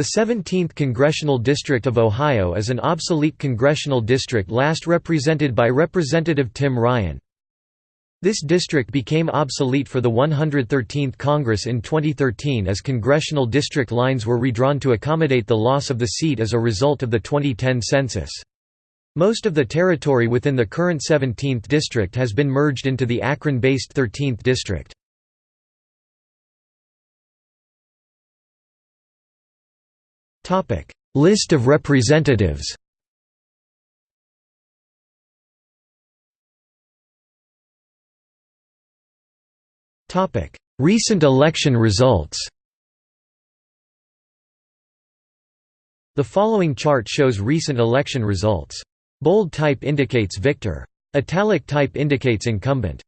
The 17th Congressional District of Ohio is an obsolete congressional district last represented by Representative Tim Ryan. This district became obsolete for the 113th Congress in 2013 as congressional district lines were redrawn to accommodate the loss of the seat as a result of the 2010 census. Most of the territory within the current 17th district has been merged into the Akron-based 13th district. List of representatives Recent election results The following chart shows recent election results. Bold type indicates victor. Italic type indicates incumbent.